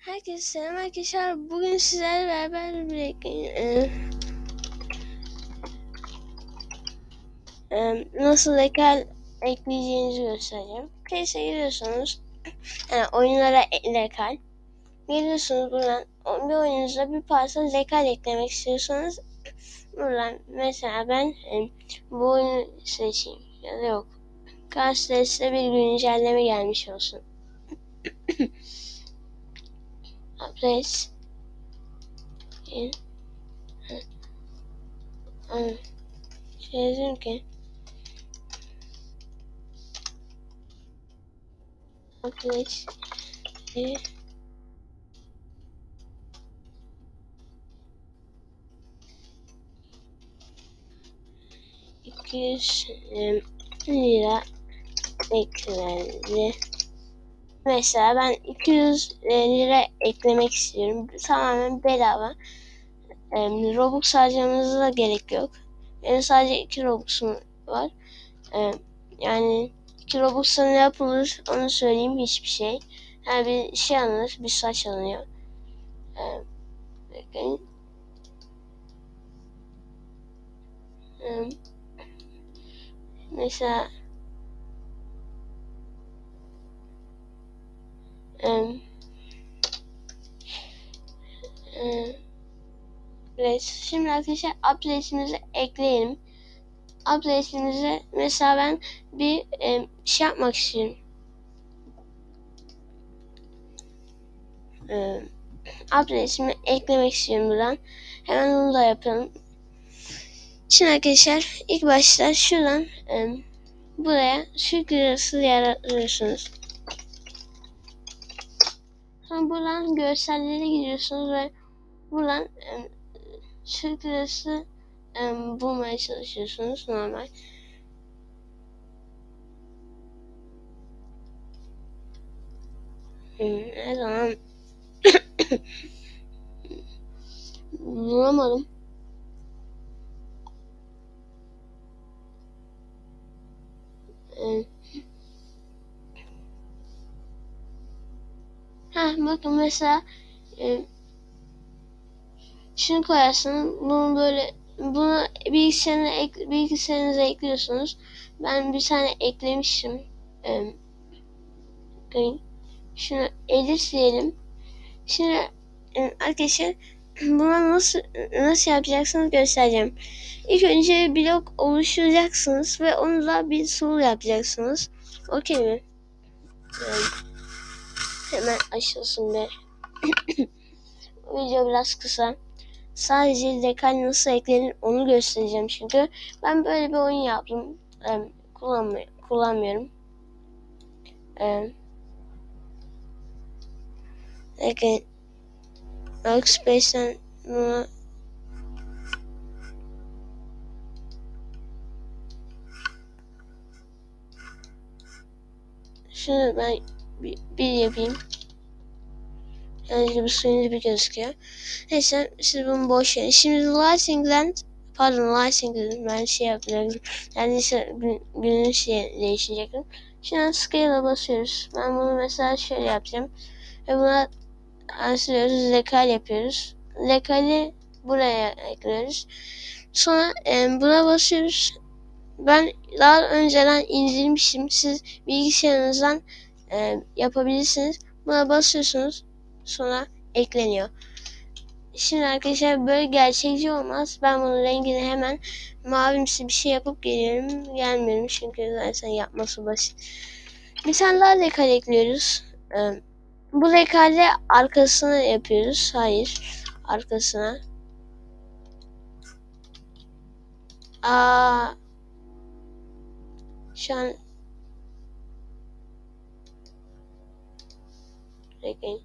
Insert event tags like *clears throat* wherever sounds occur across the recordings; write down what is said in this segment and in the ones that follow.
Herkese selam arkadaşlar. Bugün sizlerle beraber bir e, e, nasıl ekran ekleyeceğinizi göstereceğim. Place'e giriyorsunuz. Yani oyunlara e- lekal. Geliyorsunuz buradan bir oyununuza bir parça lekal eklemek istiyorsanız buradan mesela ben e, bu oyunu seçeyim ya da yok. Size bir güncelleme gelmiş olsun. Place. İn um, şey yazayım ki Place. İn iki yüz em, lira eklendi. Mesela ben 200 lira eklemek istiyorum. Tamamen bedava. Em, Robux harcamanıza da gerek yok. Benim sadece 2 Robux'um var. Em, yani 2 Robux'ta ne yapılır onu söyleyeyim hiçbir şey. Yani bir şey alınır, bir saç alınıyor. Bakın. Mesela Evet, şimdi arkadaşlar update'imizi ekleyelim. Update'imize mesela ben bir e, şey yapmak istiyorum. E, update'imi eklemek istiyorum buradan. Hemen onu da yapalım. Şimdi arkadaşlar ilk başta şuradan e, buraya Türk lirası yaratıyorsunuz. Sonra buradan görsellere gidiyorsunuz ve buradan e, Lirası e, bulmaya çalışıyorsunuz normal. Hmm, ne zaman *coughs* bulamadım. Ha bakın mesela e, şunu koyarsın. Bunu böyle bunu bilgisayarına ek, bilgisayarınıza ekliyorsunuz. Ben bir tane eklemişim. E, bakayım. şunu edit diyelim. Şimdi arkadaşlar *clears throat* buna nasıl nasıl yapacaksınız göstereceğim. İlk önce blok oluşturacaksınız ve onu da bir sul yapacaksınız. Okey mi? Yani hemen açılsın be. *clears throat* Video biraz kısa. Sadece dekal nasıl eklenir onu göstereceğim çünkü. Ben böyle bir oyun yaptım. Ee, kullanmıyor, kullanmıyorum. Ee, Bakın Workspace'den bunu Şunu ben bir, bir yapayım. Yani bir suyun gibi gözüküyor. Neyse siz bunu boş verin. Şimdi Lighting'den pardon Lighting'den ben şey yapacaktım. Yani ise günün şey değişecektim. Şimdi Scale'a basıyoruz. Ben bunu mesela şöyle yapacağım. Ve buna ansılıyoruz. Lekal yapıyoruz. Lekali buraya ekliyoruz. Sonra e, buna basıyoruz. Ben daha önceden indirmişim. Siz bilgisayarınızdan e, yapabilirsiniz. Buna basıyorsunuz. Sonra ekleniyor. Şimdi arkadaşlar böyle gerçekçi olmaz. Ben bunun rengini hemen mavimsi bir şey yapıp geliyorum. Gelmiyorum çünkü zaten yapması basit. Daha lekal ekliyoruz. Ee, bu lekale arkasına yapıyoruz. Hayır. Arkasına. Aa, şu an Bekleyin.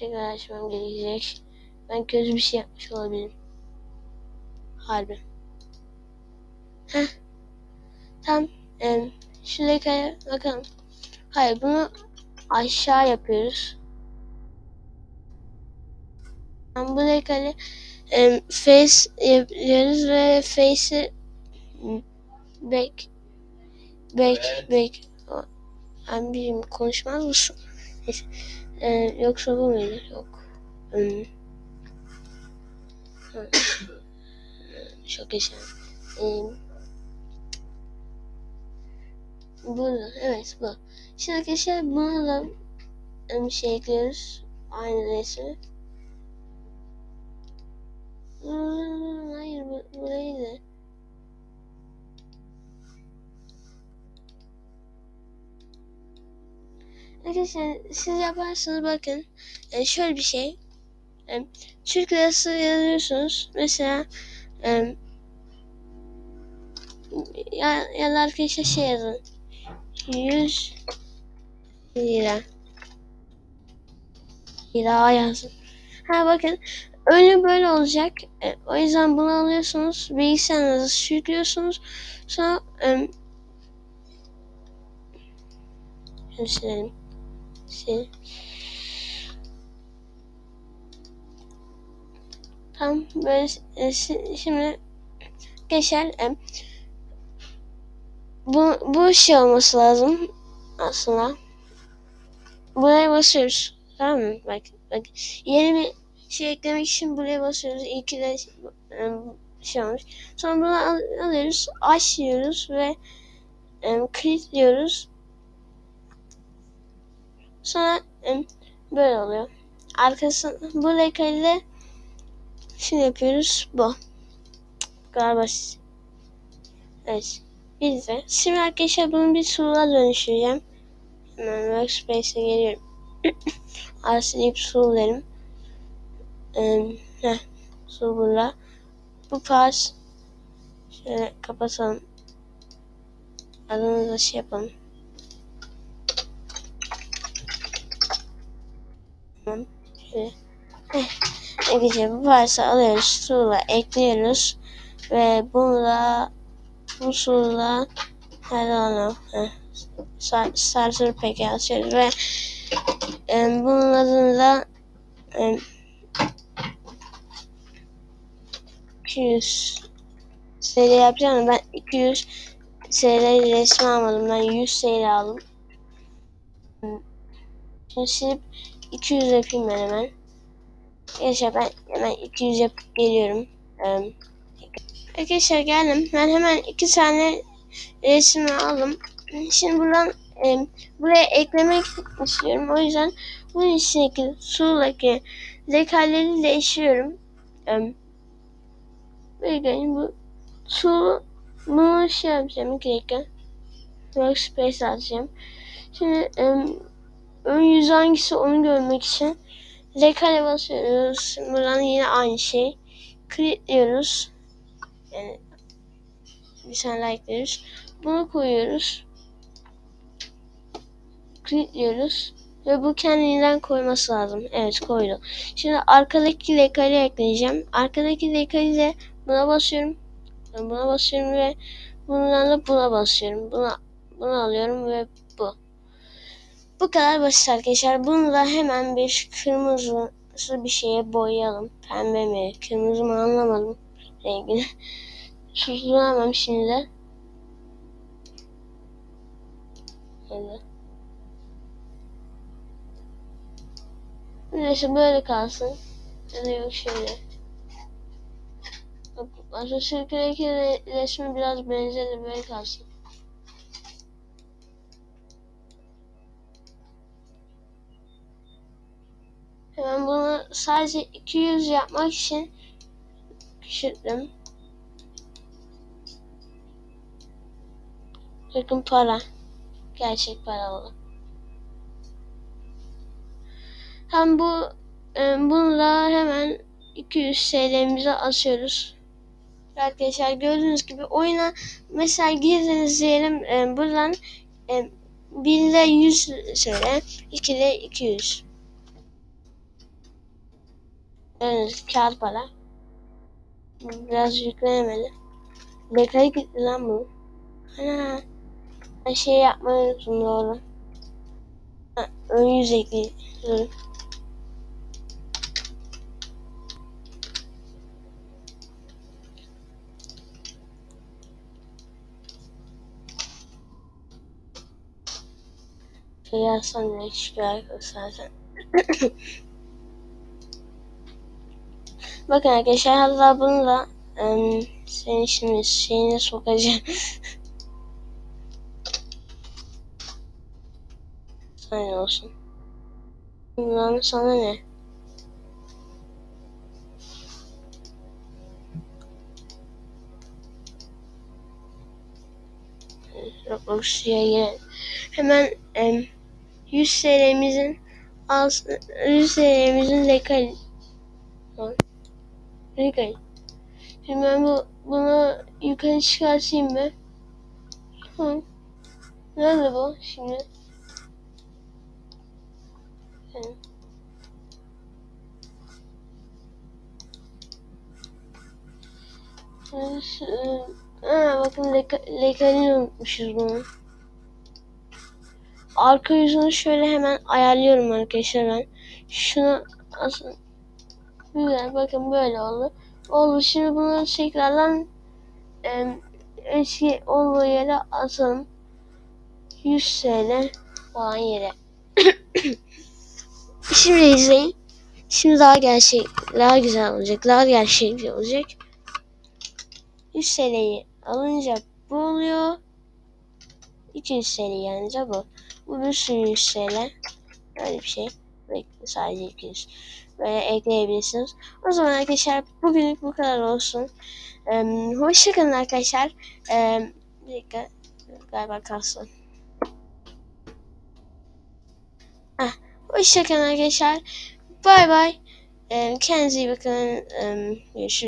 Tekrar açmam gerekecek. Ben kötü bir şey yapmış olabilirim. Harbi. Heh. Tam em, şu lekaya bakalım. Hayır bunu aşağı yapıyoruz. Tam bu lekayı em, face yapıyoruz ve face'i back back back ben bileyim konuşmaz mısın? *laughs* Ee, yoksa bu muydu? Yok. Hmm. Çok yaşa. Ee, bu, evet bu. Şimdi arkadaşlar bunu da bir şey ekliyoruz. Aynı resmi. Hmm, hayır bu, burayı da. Arkadaşlar siz yaparsanız bakın yani şöyle bir şey. Yani, Türk lirası yazıyorsunuz. Mesela yani, ya, ya da arkadaşlar şey yazın. 100 lira. Lira yazın. Ha bakın öyle böyle olacak. E, o yüzden bunu alıyorsunuz bilgisayarınızı sürüklüyorsunuz. Sonra e, şunu sil Tam böyle e, şimdi geçer. E, bu, bu şey olması lazım aslında. Buraya basıyoruz. Tamam mı? Bak, bak. Yeni bir şey eklemek için buraya basıyoruz. İyi ki de e, şey olmuş. Sonra bunu al, alıyoruz. Açıyoruz ve e, kilitliyoruz. Sonra e, böyle oluyor. Arkasında bu lekayla Şimdi yapıyoruz bu. Galiba. Evet. Biz de. Şimdi arkadaşlar bunu bir soruğa dönüştüreceğim. Hemen Workspace'e geliyorum. Arsilayıp sorularım. Ee, heh. Sorular. Bu pas. Şöyle kapatalım. Adını da şey yapalım. Arkadaşlar bu parça alıyoruz. Tuğla ekliyoruz. Ve bunu da bu tuğla her an starter pack'e açıyoruz ve e, bunun adını da e, 200 seri yapacağım ben 200 seri resmi almadım ben 100 seri aldım şimdi 200 yapayım ben hemen Arkadaşlar ben hemen 200 yapıp geliyorum. Ee, arkadaşlar geldim. Ben hemen iki tane resmi aldım. Şimdi buradan e, buraya eklemek istiyorum. O yüzden bunun içindeki sudaki zekalleri değiştiriyorum. Ee, bu su bunu şey yapacağım. İki dakika. Workspace atacağım. Şimdi e, ön yüz hangisi onu görmek için Rekale basıyoruz. Buradan yine aynı şey. Kilitliyoruz. Yani bir tane likeliyoruz. Bunu koyuyoruz. Kilitliyoruz. Ve bu kendinden koyması lazım. Evet koydu. Şimdi arkadaki lekali ekleyeceğim. Arkadaki lekali de buna basıyorum. Buna basıyorum ve bundan da buna basıyorum. Buna, bunu alıyorum ve bu. Kadar basit arkadaşlar. Bunu da hemen bir kırmızı bir şeye boyayalım. Pembe mi? Kırmızı mı anlamadım rengini. *laughs* Susturamam şimdi de. Evet. Neyse böyle kalsın. Ya yok şöyle. Atatürk'teki resmi biraz benzeri böyle kalsın. Hemen bunu sadece 200 yapmak için küçülttüm. Bakın para. Gerçek para oldu. Hem bu e, bunu da hemen 200 TL'mize asıyoruz. Arkadaşlar gördüğünüz gibi oyuna mesela girdiniz diyelim e, buradan e, 1 ile 100 söyle 2 ile 200 Evet, kağıt para. Biraz yüklenemedi. Bekaya gitti lan bu. Ana. Ben şey yapmayı unuttum doğru. Ha, ön yüz ekliyorum. Şey yazsan ne çıkıyor zaten. *coughs* Bakın arkadaşlar hatta bunu da em, senin şimdi şeyine sokacağım. *laughs* Sana olsun. Lan sana ne? Roblox'a girelim. Hemen em, 100 TL'mizin az 100 TL'mizin lekal lekal. Şimdi ben bu bunu yukarı çıkartayım mı? Hı. Nerede bu şimdi? Hı. Ha, bakın leka, lekalini unutmuşuz bunu. Arka yüzünü şöyle hemen ayarlıyorum arkadaşlar ben. Şunu asın. Güzel bakın böyle oldu. Oldu şimdi bunu tekrardan e, eski olduğu yere atalım. 100 TL falan yere. *coughs* şimdi izleyin. Şimdi daha gerçek, daha güzel olacak, daha gerçekçi olacak. 100 TL'yi alınca bu oluyor. 200 TL yanınca bu. Bu bir sürü 100 TL. Böyle bir şey. Bekle sadece 200. Böyle ekleyebilirsiniz. O zaman arkadaşlar bugünlük bu kadar olsun. Ee, hoşçakalın arkadaşlar. Ee, bir dakika. Galiba kalsın. Ah, hoşçakalın arkadaşlar. Bay bay. Ee, kendinize iyi bakın. Ee, görüşürüz.